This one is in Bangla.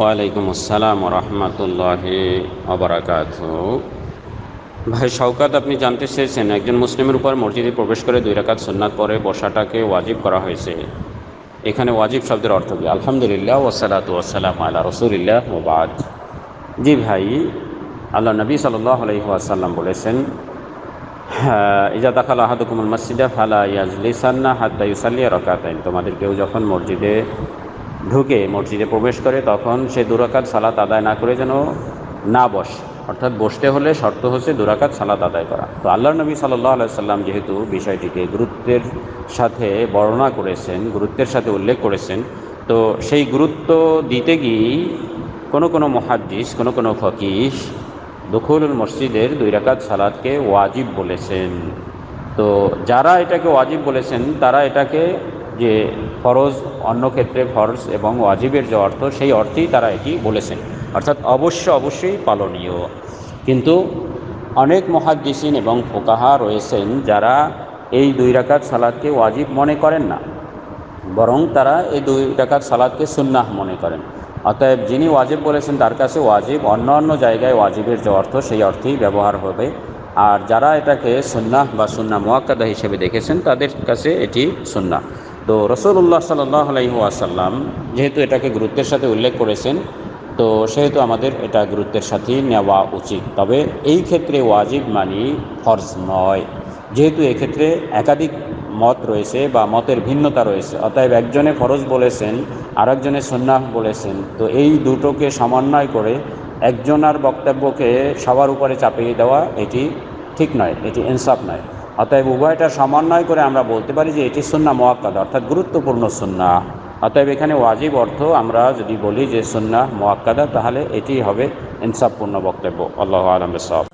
ওয়ালাইকুম আসসালাম রহমতুল্লাহ অবরাকাত ভাই শওকাত আপনি জানতে চেয়েছেন একজন মুসলিমের উপর মসজিদে প্রবেশ করে দুই রাকাত সুন্নাত পরে বসাটাকে ওয়াজিব করা হয়েছে। এখানে ওয়াজিব শব্দের অর্থ কি? আলহামদুলিল্লাহ ওসালাত ওসালাম আল্লাহ রসুলিল্লাহ ওবাদ জি ভাই আল্লাহ নবী সাল্লাহ আলহিহাসাল্লাম বলেছেন হ্যাঁ, ইজা দাখাল আহাদুকুমুল মসজিদা ফালা ইয়াজলিসান্না হাত্তা ইউসাল্লিয়া রকাতাইন। তোমাদের কেউ যখন মসজিদে ঢুকে মসজিদে প্রবেশ করে, তখন সে দুরাকাত সালাত আদায় না করে যেন না বস। অর্থাৎ বসতে হলে শর্ত হচ্ছে দুরাকাত সালাত আদায় করা। তো আল্লাহ নবী সাল্লাহ আলাইসাল্লাম যেহেতু বিষয়টিকে গুরুত্বের সাথে বর্ণনা করেছেন, গুরুত্বের সাথে উল্লেখ করেছেন, তো সেই গুরুত্ব দিতে গিয়েই কোনো কোনো মহাদ্দিস, কোনো কোনো ফকিস দখলুল মসজিদের দুই রাকাত সালাদকে ওয়াজিব বলেছেন। তো যারা এটাকে ওয়াজিব বলেছেন, তারা এটাকে যে ফরজ অন্য ক্ষেত্রে ফরজ এবং ওয়াজিবের যে অর্থ, সেই অর্থেই তারা এটি বলেছেন। অর্থাৎ অবশ্য অবশ্যই পালনীয়। কিন্তু অনেক মহাদ্দিসিন এবং ফোকাহা রয়েছেন যারা এই দুই রাকাত সালাদকে ওয়াজিব মনে করেন না, বরং তারা এই দুই রাকাত সালাদকে সুন্নাহ মনে করেন। অতএব যিনি ওয়াজিব বলেছেন, তার কাছে ওয়াজিব অন্য অন্য জায়গায় ওয়াজিবের যে অর্থ, সেই অর্থেই ব্যবহার হবে। আর যারা এটাকে সুন্নাহ বা সুন্না মোয়াক্কাদা হিসেবে দেখেছেন, তাদের কাছে এটি সুন্নাহ। তো রসুল্লাহ সাল্লাহ আলহিহাসাল্লাম যেহেতু এটাকে গুরুত্বের সাথে উল্লেখ করেছেন, তো সেহেতু আমাদের এটা গুরুত্বের সাথেই নেওয়া উচিত। তবে এই ক্ষেত্রে ওয়াজিব মানি ফরজ নয়। যেহেতু এক্ষেত্রে একাধিক মত রয়েছে বা মতের ভিন্নতা রয়েছে, অতএব একজনে ফরজ বলেছেন, আরেকজনে সন্ন্যাস বলেছেন, তো এই দুটোকে সমন্বয় করে একজনার বক্তব্যকে সবার উপরে চাপিয়ে দেওয়া এটি ঠিক নয়, এটি ইনসাফ নয়। অতএব উভয়টা সমন্বয় করে আমরা বলতে পারি যে এটি সুন্না মোয়াক্কাদ, অর্থাৎ গুরুত্বপূর্ণ সুন্না। অতএব এখানে ওয়াজিব অর্থ আমরা যদি বলি যে সুন্না মোয়াক্কাদা, তাহলে এটি হবে ইনসাফপূর্ণ বক্তব্য। আল্লাহ আলম সব